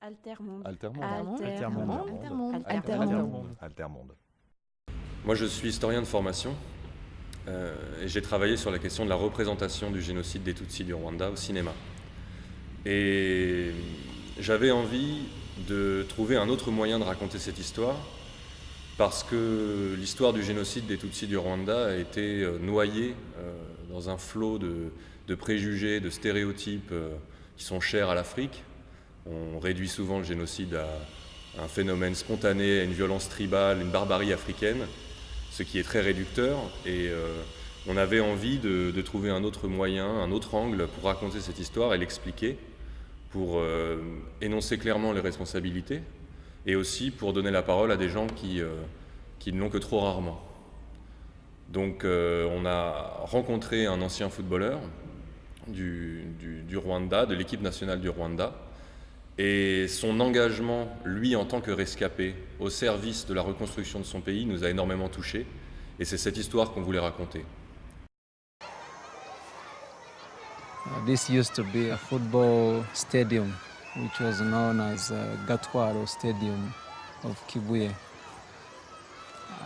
Altermonde. Altermonde. Altermonde. Altermonde. Altermonde. Altermonde. Moi, je suis historien de formation euh, et j'ai travaillé sur la question de la représentation du génocide des Tutsis du Rwanda au cinéma. Et j'avais envie de trouver un autre moyen de raconter cette histoire parce que l'histoire du génocide des Tutsis du Rwanda a été euh, noyée euh, dans un flot de, de préjugés, de stéréotypes qui sont chers à l'Afrique. On réduit souvent le génocide à un phénomène spontané, à une violence tribale, une barbarie africaine, ce qui est très réducteur. Et euh, on avait envie de, trouver un autre moyen, un autre angle pour raconter cette histoire et l'expliquer, pour euh, énoncer clairement les responsabilités et aussi pour donner la parole à des gens qui, euh, qui ne l'ont que trop rarement. Donc on a rencontré un ancien footballeur du Rwanda, de l'équipe nationale du Rwanda, et son engagement, lui en tant que rescapé, au service de la reconstruction de son pays, nous a énormément touchés, et c'est cette histoire qu'on voulait raconter. Uh, This used to be a football stadium, which was known as uh, Gatwaro Stadium of Kibuye.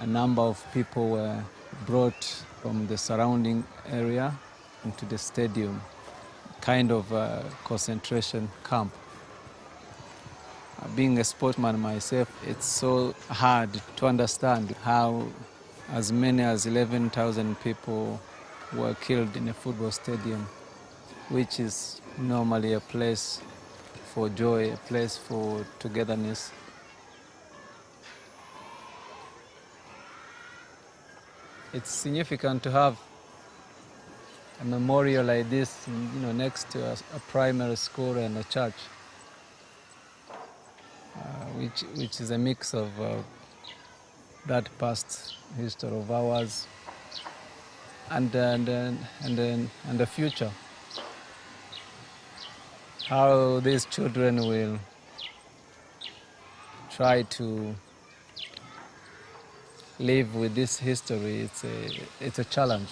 A number of people were brought from the surrounding area into the stadium, kind of a concentration camp. Being a sportsman myself, it's so hard to understand how as many as 11,000 people were killed in a football stadium which is normally a place for joy, a place for togetherness. It's significant to have a memorial like this, you know, next to a, a primary school and a church, which which is a mix of uh, that past history of ours and and, and, and the future. How these children will try to live with this history it's a, it's a challenge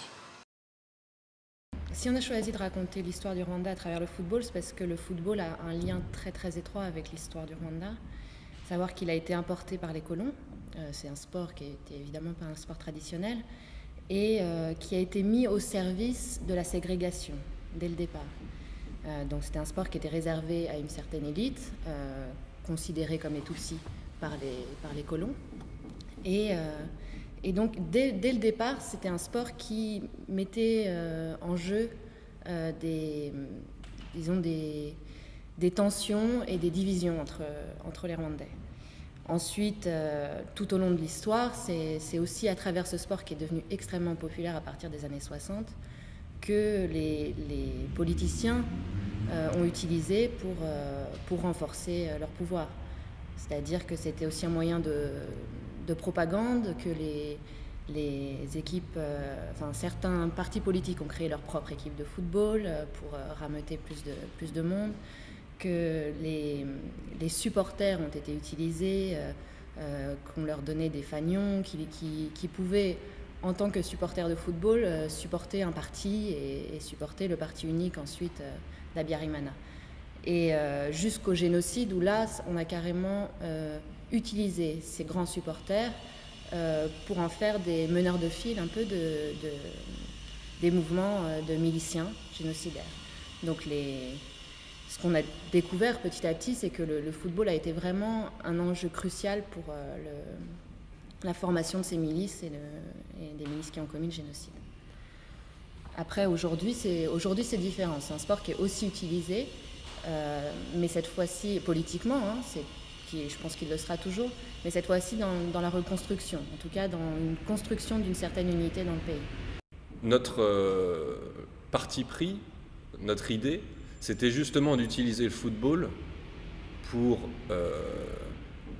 Si on a choisi de raconter l'histoire du Rwanda à travers le football, c'est parce que le football a un lien très très étroit avec l'histoire du Rwanda. Savoir qu'il a été importé par les colons, euh, c'est un sport qui était évidemment pas un sport traditionnel, et euh, qui a été mis au service de la ségrégation dès le départ. Euh, donc c'était un sport qui était réservé à une certaine élite, considérée comme les par les, par les colons. Et, et donc, dès, le départ, c'était un sport qui mettait euh, en jeu euh, des, disons des, tensions et des divisions entre, entre les Rwandais. Ensuite, euh, tout au long de l'histoire, c'est aussi à travers ce sport qui est devenu extrêmement populaire à partir des années 60 que les, les politiciens ont utilisé pour, pour renforcer leur pouvoir. C'est-à-dire que c'était aussi un moyen de, de propagande, que les, les équipes, euh, enfin certains partis politiques ont créé leur propre équipe de football euh, pour euh, rameuter plus de, plus de monde, que les, les supporters ont été utilisés, euh, qu'on leur donnait des fanions, qui, pouvaient, en tant que supporters de football, supporter un parti et, et supporter le parti unique ensuite d'Abiyarimana. Et jusqu'au génocide où là, on a carrément utilisé ces grands supporters euh, pour en faire des meneurs de file un peu de, de- des mouvements euh, de miliciens génocidaires. Donc ce qu'on a découvert petit à petit, c'est que le, football a été vraiment un enjeu crucial pour euh, la formation de ces milices et, des milices qui ont commis le génocide. Après, aujourd'hui, c'est aujourd'hui, c'est différent. C'est un sport qui est aussi utilisé, mais cette fois-ci politiquement, hein, c'est, qui, je pense qu'il le sera toujours, mais cette fois-ci dans, la reconstruction, en tout cas dans une construction d'une certaine unité dans le pays. Notre euh, parti pris, notre idée, c'était justement d'utiliser le football pour euh,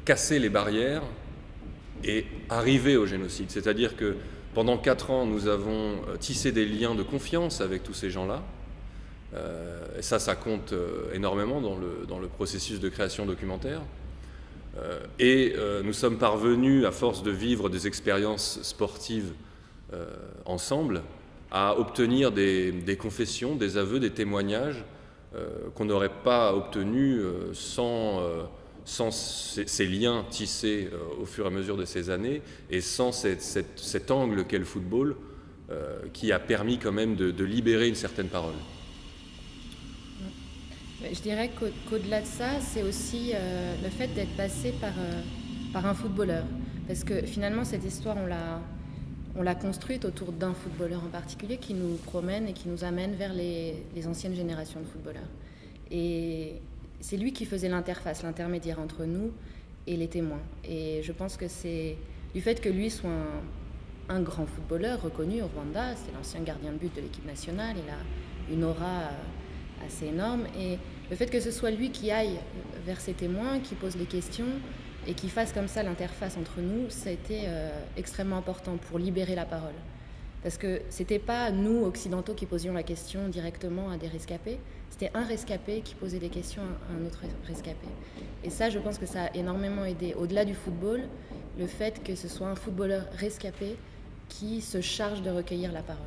casser les barrières et arriver au génocide. C'est-à-dire que pendant quatre ans, nous avons euh, tissé des liens de confiance avec tous ces gens-là. Et ça, ça compte énormément dans le processus de création documentaire. Euh, et euh, nous sommes parvenus, à force de vivre des expériences sportives euh, ensemble, à obtenir des, confessions, des aveux, des témoignages qu'on n'aurait pas obtenu sans, sans ces, liens tissés au fur et à mesure de ces années et sans cet angle qu'est le football qui a permis quand même de libérer une certaine parole. Je dirais qu'au-delà de ça, c'est aussi euh, le fait d'être passé par, euh, par un footballeur. Parce que finalement, cette histoire, on l'a, on l'a construite autour d'un footballeur en particulier qui nous promène et qui nous amène vers les, les anciennes générations de footballeurs. Et c'est lui qui faisait l'interface, l'intermédiaire entre nous et les témoins. Et je pense que c'est du fait que lui soit un, un grand footballeur reconnu au Rwanda, c'est l'ancien gardien de but de l'équipe nationale, il a une aura euh, assez énorme. Et le fait que ce soit lui qui aille vers ses témoins, qui pose les questions et qui fasse comme ça l'interface entre nous, ça a été extrêmement important pour libérer la parole. Parce que c'était pas nous, occidentaux, qui posions la question directement à des rescapés, c'était un rescapé qui posait des questions à un autre rescapé. Et ça, je pense que ça a énormément aidé, au-delà du football, le fait que ce soit un footballeur rescapé qui se charge de recueillir la parole.